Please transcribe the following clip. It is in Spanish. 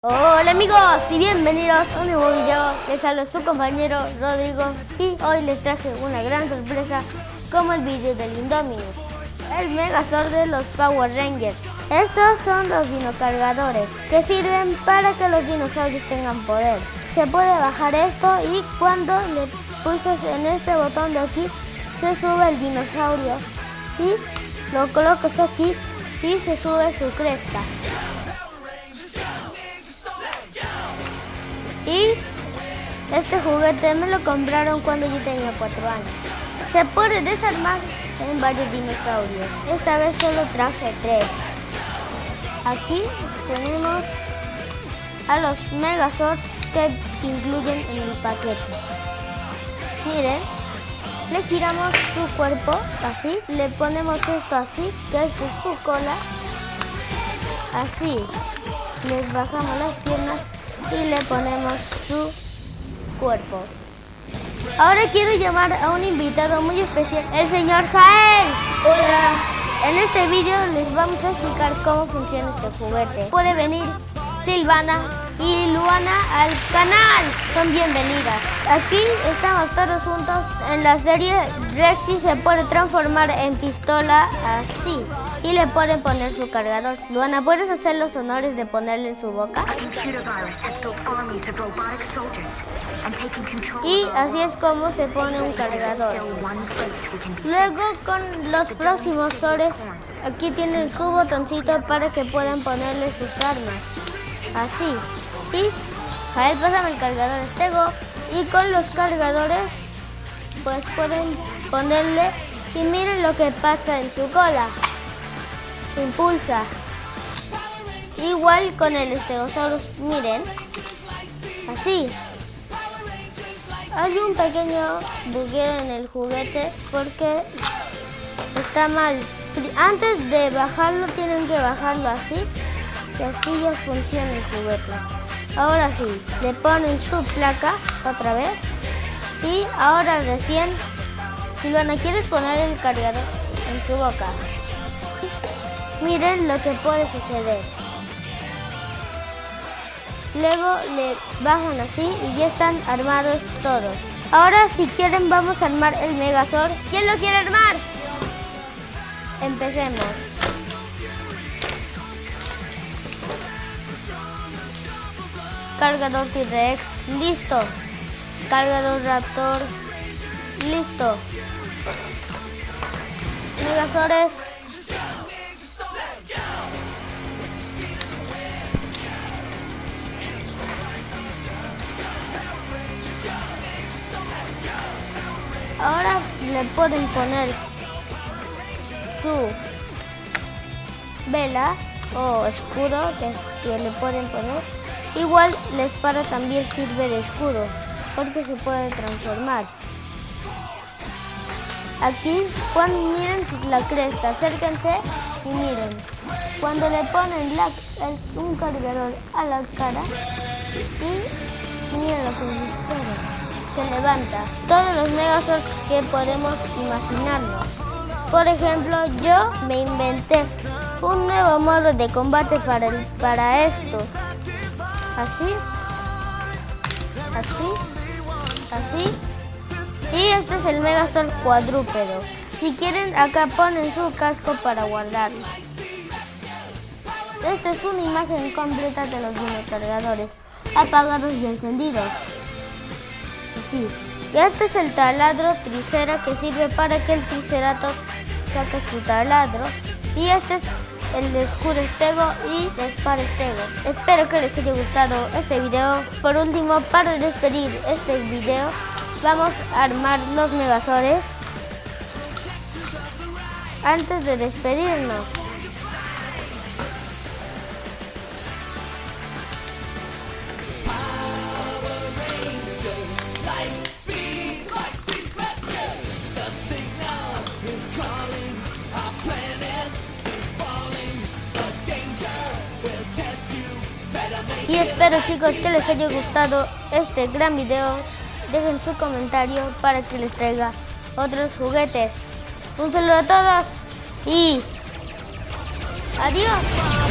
Hola amigos y bienvenidos a un nuevo video, les habla su compañero Rodrigo y hoy les traje una gran sorpresa como el vídeo del Indominus, el Megazord de los Power Rangers. Estos son los dinocargadores que sirven para que los dinosaurios tengan poder. Se puede bajar esto y cuando le pulses en este botón de aquí se sube el dinosaurio y lo colocas aquí y se sube su cresta. Este juguete me lo compraron cuando yo tenía 4 años. Se puede desarmar en varios dinosaurios. Esta vez solo traje 3. Aquí tenemos a los Megazords que incluyen en el paquete. Miren, le giramos su cuerpo así, le ponemos esto así, que es su cola, así, les bajamos las piernas y le ponemos su cuerpo. Ahora quiero llamar a un invitado muy especial, el señor Jael. Hola. En este vídeo les vamos a explicar cómo funciona este juguete. Puede venir Silvana y Luana al canal. Son bienvenidas. Aquí estamos todos juntos. En la serie Rexy se puede transformar en pistola así. Y le pueden poner su cargador. Luana, ¿puedes hacer los honores de ponerle en su boca? Y así es como se pone un cargador. Luego con los próximos sores, aquí tienen su botoncito para que puedan ponerle sus armas. Así. Y a él pásame el cargador estego. Y con los cargadores, pues pueden ponerle y miren lo que pasa en su cola. Impulsa. Igual con el Stegosaurus, miren. Así. Hay un pequeño bugueo en el juguete porque está mal. Antes de bajarlo tienen que bajarlo así y así ya funciona el juguete. Ahora sí, le ponen su placa otra vez y ahora recién, Silvana, ¿quieres poner el cargador en su boca? Miren lo que puede suceder. Luego le bajan así y ya están armados todos. Ahora si quieren vamos a armar el Megazord. ¿Quién lo quiere armar? Empecemos. Cargador T-Rex, listo. Cargador Raptor, listo. Megazords. Ahora le pueden poner su vela o escudo que, le pueden poner Igual la espada también sirve de escudo, porque se puede transformar. Aquí, cuando miren la cresta, acérquense y miren. Cuando le ponen un cargador a la cara y miren lo que sucede. Se levanta. Todos los megazords que podemos imaginarnos. Por ejemplo, yo me inventé un nuevo modo de combate para, para esto así, así, así. Y este es el Megazord cuadrúpedo. Si quieren, acá ponen su casco para guardarlo. Esta es una imagen completa de los dinocargadores, apagados y encendidos. Y este es el taladro tricera que sirve para que el triceratops saque su taladro. Y este es el de Escudo Estego y Dispar Estego. Espero que les haya gustado este video. Por último, para despedir este video, vamos a armar los megazores. Antes de despedirnos. Y espero chicos que les haya gustado este gran video. Dejen su comentario para que les traiga otros juguetes. Un saludo a todos y adiós.